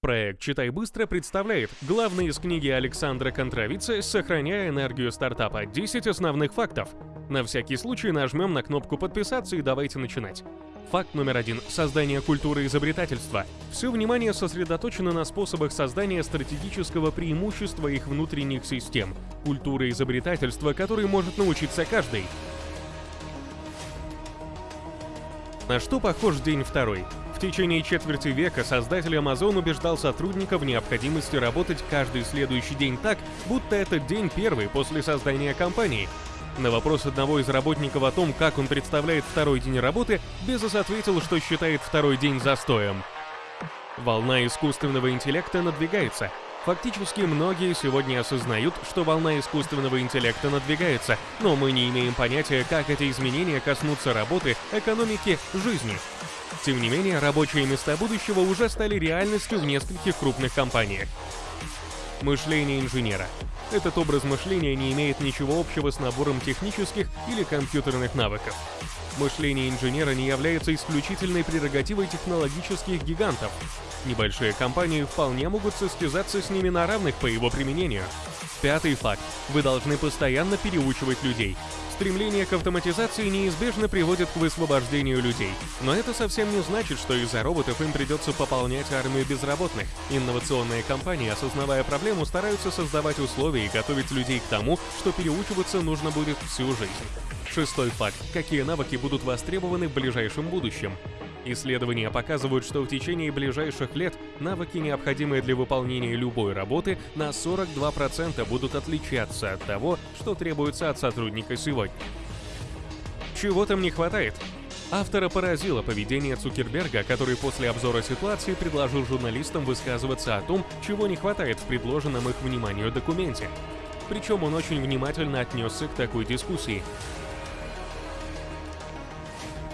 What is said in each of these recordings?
Проект «Читай быстро» представляет главный из книги Александра Контровицы «Сохраняя энергию стартапа. 10 основных фактов». На всякий случай нажмем на кнопку «Подписаться» и давайте начинать. Факт номер один – создание культуры изобретательства. Все внимание сосредоточено на способах создания стратегического преимущества их внутренних систем. Культура изобретательства, которой может научиться каждый. На что похож день второй? В течение четверти века создатель Amazon убеждал сотрудников в необходимости работать каждый следующий день так, будто этот день первый после создания компании. На вопрос одного из работников о том, как он представляет второй день работы, Безос ответил, что считает второй день застоем. Волна искусственного интеллекта надвигается. Фактически многие сегодня осознают, что волна искусственного интеллекта надвигается, но мы не имеем понятия, как эти изменения коснутся работы, экономики, жизни. Тем не менее, рабочие места будущего уже стали реальностью в нескольких крупных компаниях. Мышление инженера. Этот образ мышления не имеет ничего общего с набором технических или компьютерных навыков. Мышление инженера не является исключительной прерогативой технологических гигантов. Небольшие компании вполне могут состязаться с ними на равных по его применению. Пятый факт. Вы должны постоянно переучивать людей. Стремление к автоматизации неизбежно приводит к высвобождению людей. Но это совсем не значит, что из-за роботов им придется пополнять армию безработных. Инновационные компании, осознавая проблему, стараются создавать условия и готовить людей к тому, что переучиваться нужно будет всю жизнь. Шестой факт. Какие навыки будут востребованы в ближайшем будущем? Исследования показывают, что в течение ближайших лет навыки, необходимые для выполнения любой работы, на 42% будут отличаться от того, что требуется от сотрудника сегодня. Чего там не хватает? Автора поразило поведение Цукерберга, который после обзора ситуации предложил журналистам высказываться о том, чего не хватает в предложенном их вниманию документе. Причем он очень внимательно отнесся к такой дискуссии.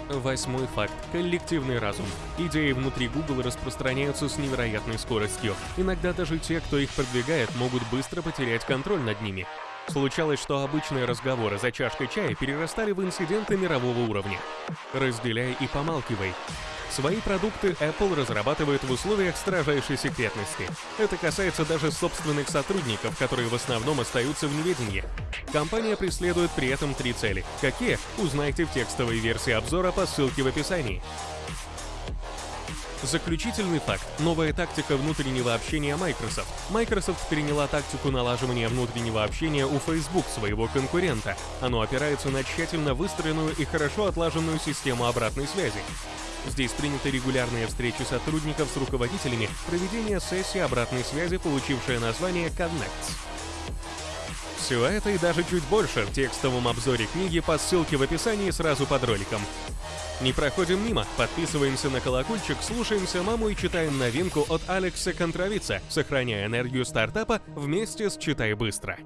Восьмой факт. Коллективный разум. Идеи внутри Google распространяются с невероятной скоростью. Иногда даже те, кто их продвигает, могут быстро потерять контроль над ними. Случалось, что обычные разговоры за чашкой чая перерастали в инциденты мирового уровня. Разделяй и помалкивай. Свои продукты Apple разрабатывает в условиях строжайшей секретности. Это касается даже собственных сотрудников, которые в основном остаются в неведении. Компания преследует при этом три цели. Какие? Узнайте в текстовой версии обзора по ссылке в описании. Заключительный факт. Новая тактика внутреннего общения Microsoft. Microsoft переняла тактику налаживания внутреннего общения у Facebook, своего конкурента. Оно опирается на тщательно выстроенную и хорошо отлаженную систему обратной связи. Здесь приняты регулярные встречи сотрудников с руководителями, проведение сессии обратной связи, получившая название Connects. Все это и даже чуть больше в текстовом обзоре книги по ссылке в описании сразу под роликом. Не проходим мимо, подписываемся на колокольчик, слушаемся маму и читаем новинку от Алекса Контровица, сохраняя энергию стартапа вместе с «Читай быстро».